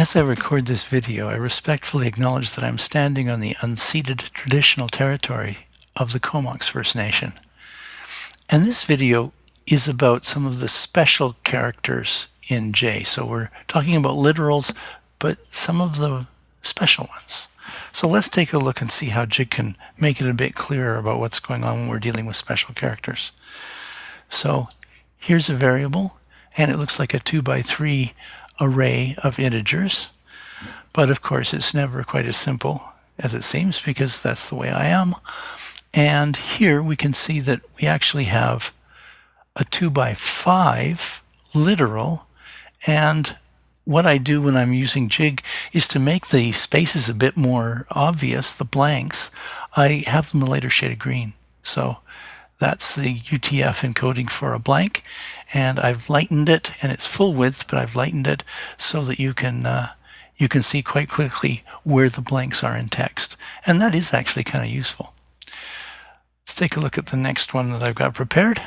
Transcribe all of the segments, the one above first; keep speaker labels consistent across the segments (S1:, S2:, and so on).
S1: As I record this video, I respectfully acknowledge that I'm standing on the unceded traditional territory of the Comox First Nation. And this video is about some of the special characters in J. So we're talking about literals, but some of the special ones. So let's take a look and see how Jig can make it a bit clearer about what's going on when we're dealing with special characters. So here's a variable, and it looks like a 2 by 3 array of integers. But of course, it's never quite as simple as it seems because that's the way I am. And here we can see that we actually have a 2 by 5 literal and what I do when I'm using jig is to make the spaces a bit more obvious, the blanks, I have them a lighter shade of green. So that's the UTF encoding for a blank and I've lightened it and it's full width but I've lightened it so that you can uh, you can see quite quickly where the blanks are in text and that is actually kind of useful. Let's take a look at the next one that I've got prepared.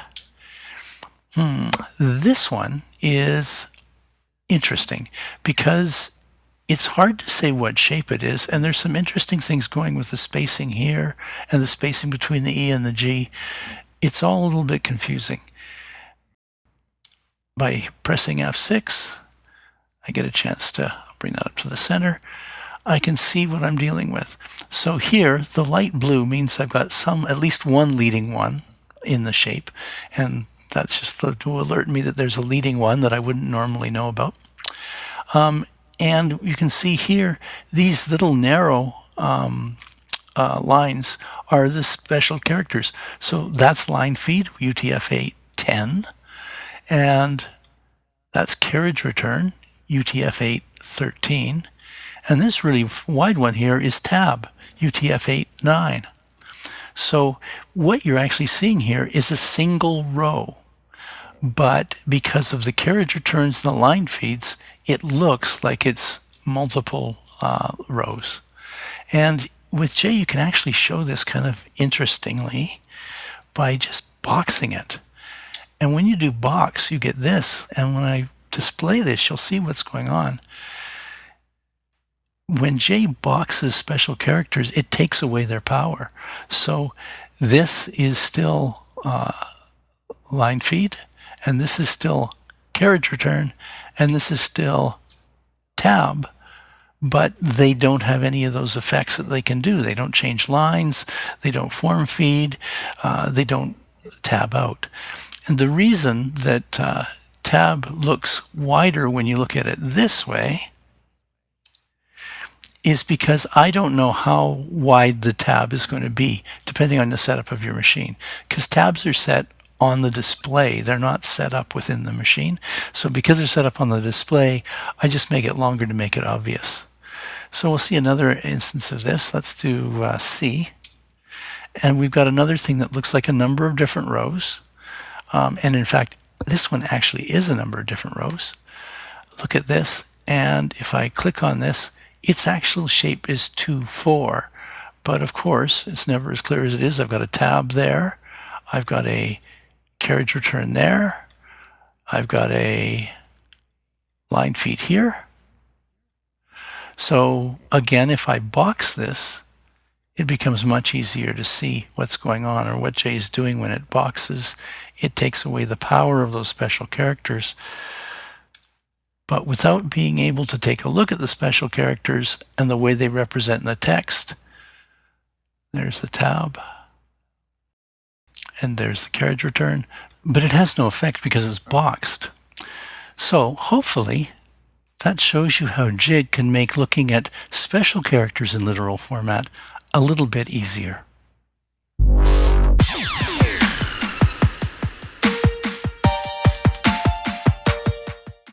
S1: Hmm. This one is interesting because it's hard to say what shape it is, and there's some interesting things going with the spacing here and the spacing between the E and the G. It's all a little bit confusing. By pressing F6, I get a chance to bring that up to the center. I can see what I'm dealing with. So here, the light blue means I've got some, at least one leading one in the shape, and that's just to alert me that there's a leading one that I wouldn't normally know about. Um, and you can see here, these little narrow um, uh, lines are the special characters. So that's line feed, UTF-8 10, and that's carriage return, UTF-8 13, and this really wide one here is tab, UTF-8 9. So what you're actually seeing here is a single row but because of the carriage returns and the line feeds, it looks like it's multiple uh, rows. And with J, you can actually show this kind of interestingly by just boxing it. And when you do box, you get this. And when I display this, you'll see what's going on. When J boxes special characters, it takes away their power. So this is still uh, line feed and this is still carriage return, and this is still tab, but they don't have any of those effects that they can do. They don't change lines, they don't form feed, uh, they don't tab out. And the reason that uh, tab looks wider when you look at it this way is because I don't know how wide the tab is going to be depending on the setup of your machine because tabs are set on the display. They're not set up within the machine. So because they're set up on the display, I just make it longer to make it obvious. So we'll see another instance of this. Let's do uh, C. And we've got another thing that looks like a number of different rows. Um, and in fact, this one actually is a number of different rows. Look at this. And if I click on this, its actual shape is 2, 4. But of course, it's never as clear as it is. I've got a tab there. I've got a carriage return there. I've got a line feed here. So again, if I box this, it becomes much easier to see what's going on or what J is doing when it boxes. It takes away the power of those special characters. But without being able to take a look at the special characters and the way they represent in the text, there's the tab and there's the carriage return, but it has no effect because it's boxed. So hopefully that shows you how Jig can make looking at special characters in literal format a little bit easier.